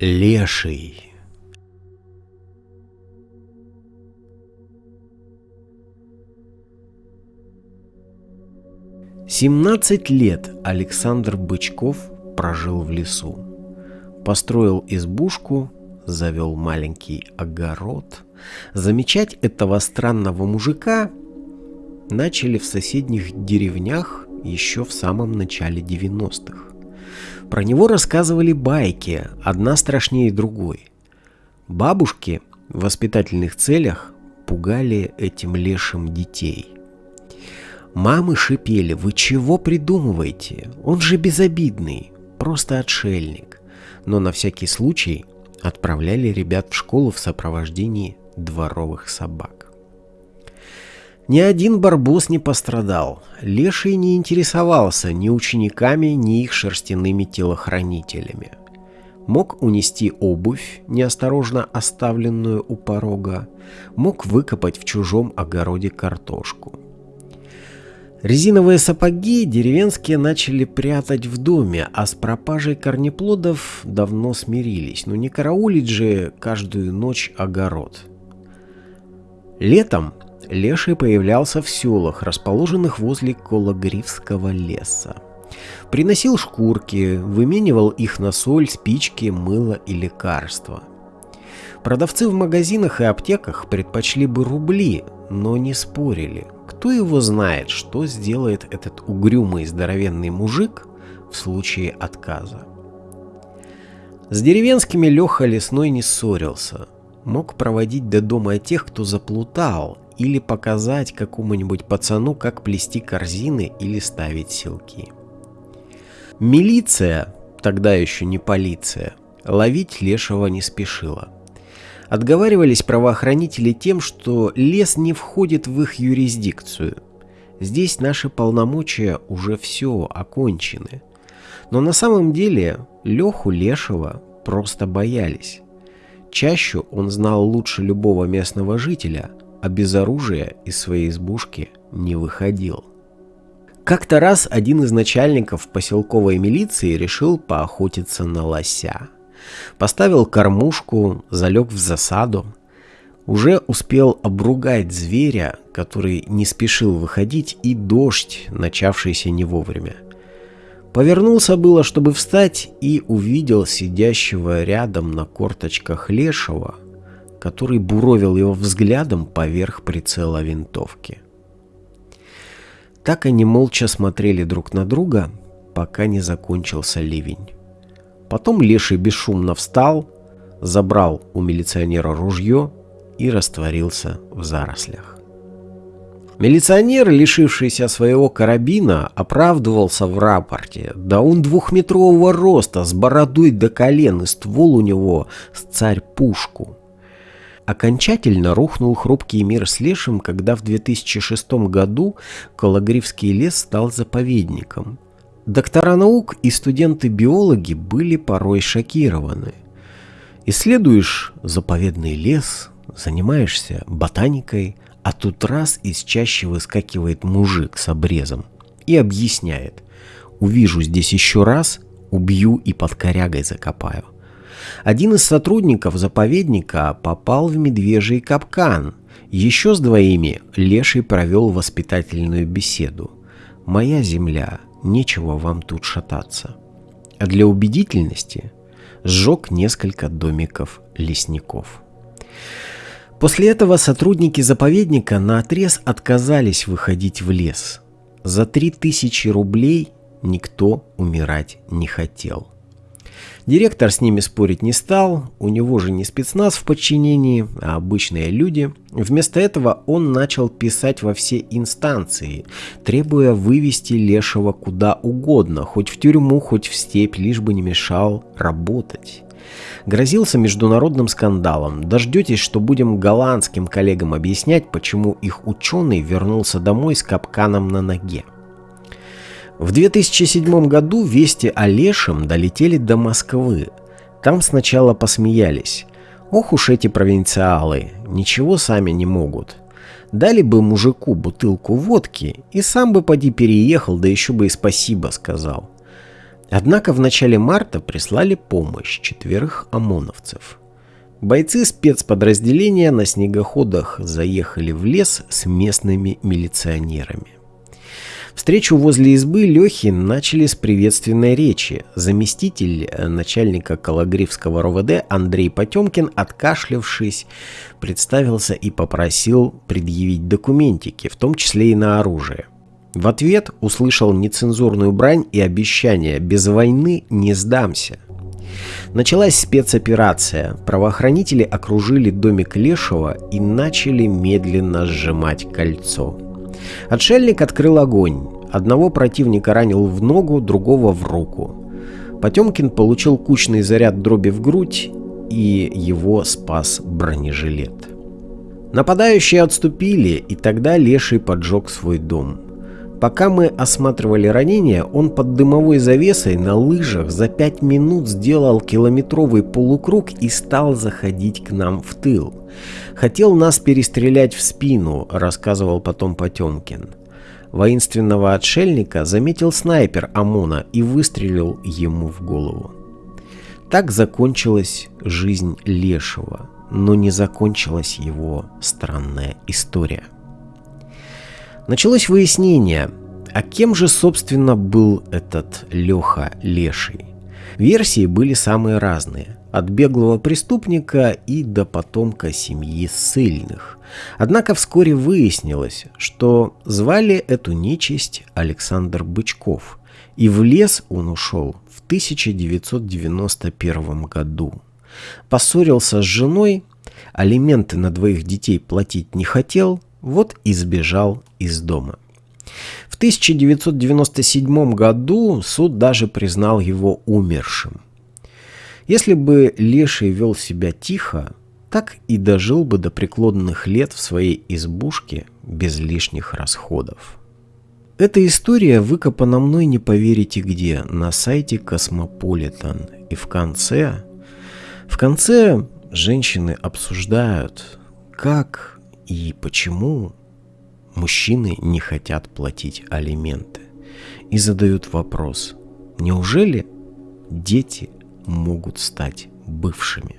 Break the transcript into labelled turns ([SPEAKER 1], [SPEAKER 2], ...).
[SPEAKER 1] Леший. Семнадцать лет Александр Бычков прожил в лесу. Построил избушку, завел маленький огород. Замечать этого странного мужика начали в соседних деревнях еще в самом начале 90-х. Про него рассказывали байки, одна страшнее другой. Бабушки в воспитательных целях пугали этим лешим детей – Мамы шипели, вы чего придумываете? Он же безобидный, просто отшельник. Но на всякий случай отправляли ребят в школу в сопровождении дворовых собак. Ни один барбос не пострадал. Леший не интересовался ни учениками, ни их шерстяными телохранителями. Мог унести обувь, неосторожно оставленную у порога, мог выкопать в чужом огороде картошку – Резиновые сапоги деревенские начали прятать в доме, а с пропажей корнеплодов давно смирились. Но не караулить же каждую ночь огород. Летом Леший появлялся в селах, расположенных возле Кологривского леса. Приносил шкурки, выменивал их на соль, спички, мыло и лекарства. Продавцы в магазинах и аптеках предпочли бы рубли, но не спорили – кто его знает, что сделает этот угрюмый здоровенный мужик в случае отказа. С деревенскими Леха Лесной не ссорился. Мог проводить до дома тех, кто заплутал, или показать какому-нибудь пацану, как плести корзины или ставить селки. Милиция, тогда еще не полиция, ловить Лешего не спешила. Отговаривались правоохранители тем, что лес не входит в их юрисдикцию. Здесь наши полномочия уже все окончены. Но на самом деле Леху Лешего просто боялись. Чаще он знал лучше любого местного жителя, а без оружия из своей избушки не выходил. Как-то раз один из начальников поселковой милиции решил поохотиться на лося. Поставил кормушку, залег в засаду. Уже успел обругать зверя, который не спешил выходить, и дождь, начавшийся не вовремя. Повернулся было, чтобы встать, и увидел сидящего рядом на корточках лешего, который буровил его взглядом поверх прицела винтовки. Так они молча смотрели друг на друга, пока не закончился ливень. Потом Леший бесшумно встал, забрал у милиционера ружье и растворился в зарослях. Милиционер, лишившийся своего карабина, оправдывался в рапорте. Да он двухметрового роста, с бородой до колен, и ствол у него с царь-пушку. Окончательно рухнул хрупкий мир с лешим, когда в 2006 году Кологривский лес стал заповедником – Доктора наук и студенты-биологи были порой шокированы. Исследуешь заповедный лес, занимаешься ботаникой, а тут раз из чаще выскакивает мужик с обрезом и объясняет. Увижу здесь еще раз, убью и под корягой закопаю. Один из сотрудников заповедника попал в медвежий капкан. Еще с двоими Леший провел воспитательную беседу. «Моя земля, нечего вам тут шататься. А для убедительности сжег несколько домиков лесников. После этого сотрудники заповедника на отрез отказались выходить в лес. За 3000 рублей никто умирать не хотел. Директор с ними спорить не стал, у него же не спецназ в подчинении, а обычные люди. Вместо этого он начал писать во все инстанции, требуя вывести Лешего куда угодно, хоть в тюрьму, хоть в степь, лишь бы не мешал работать. Грозился международным скандалом. Дождетесь, что будем голландским коллегам объяснять, почему их ученый вернулся домой с капканом на ноге. В 2007 году вести о Лешем долетели до Москвы. Там сначала посмеялись. Ох уж эти провинциалы, ничего сами не могут. Дали бы мужику бутылку водки, и сам бы поди переехал, да еще бы и спасибо сказал. Однако в начале марта прислали помощь четверых ОМОНовцев. Бойцы спецподразделения на снегоходах заехали в лес с местными милиционерами. Встречу возле избы Лехи начали с приветственной речи. Заместитель э, начальника Калагривского РОВД Андрей Потемкин, откашлявшись, представился и попросил предъявить документики, в том числе и на оружие. В ответ услышал нецензурную брань и обещание «без войны не сдамся». Началась спецоперация. Правоохранители окружили домик Лешего и начали медленно сжимать кольцо. Отшельник открыл огонь. Одного противника ранил в ногу, другого в руку. Потемкин получил кучный заряд дроби в грудь, и его спас бронежилет. Нападающие отступили, и тогда Леший поджег свой дом. Пока мы осматривали ранения, он под дымовой завесой на лыжах за пять минут сделал километровый полукруг и стал заходить к нам в тыл. Хотел нас перестрелять в спину, рассказывал потом Потемкин. Воинственного отшельника заметил снайпер ОМОНа и выстрелил ему в голову. Так закончилась жизнь Лешего, но не закончилась его странная история. Началось выяснение, а кем же, собственно, был этот Леха Леший? Версии были самые разные, от беглого преступника и до потомка семьи ссыльных. Однако вскоре выяснилось, что звали эту нечисть Александр Бычков, и в лес он ушел в 1991 году. Поссорился с женой, алименты на двоих детей платить не хотел, вот и сбежал из дома. В 1997 году суд даже признал его умершим. Если бы Леший вел себя тихо, так и дожил бы до преклонных лет в своей избушке без лишних расходов. Эта история выкопана мной не поверите где, на сайте Космополитен. И в конце, в конце женщины обсуждают, как и почему мужчины не хотят платить алименты. И задают вопрос, неужели дети могут стать бывшими?